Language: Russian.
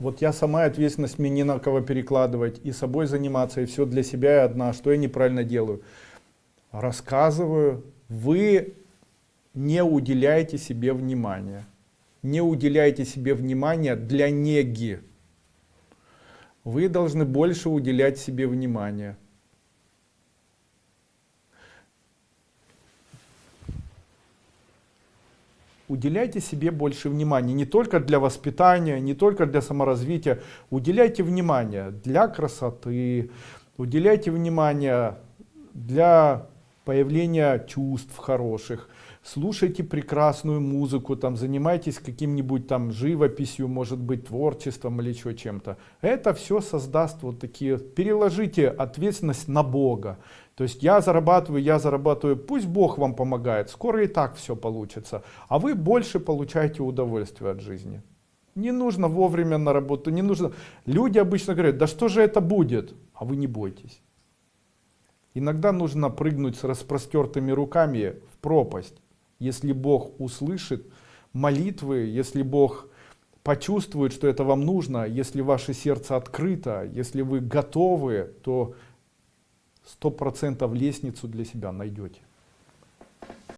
Вот я сама ответственность мне не на кого перекладывать, и собой заниматься, и все для себя и одна, что я неправильно делаю. Рассказываю, вы не уделяете себе внимания. Не уделяете себе внимания для неги. Вы должны больше уделять себе внимания. Уделяйте себе больше внимания. Не только для воспитания не только для саморазвития. Уделяйте внимание для красоты уделяйте внимание для появления чувств хороших. Слушайте прекрасную музыку там занимайтесь каким-нибудь там живописью может быть творчеством или еще чем-то. Это все создаст вот такие переложите ответственность на бога. То есть я зарабатываю я зарабатываю пусть бог вам помогает скоро и так все получится. А вы больше получаете удовольствие от жизни. Не нужно вовремя на работу не нужно. Люди обычно говорят да что же это будет? А вы не бойтесь иногда нужно прыгнуть с распростертыми руками в пропасть если Бог услышит молитвы, если Бог почувствует, что это вам нужно, если ваше сердце открыто, если вы готовы, то сто процентов лестницу для себя найдете.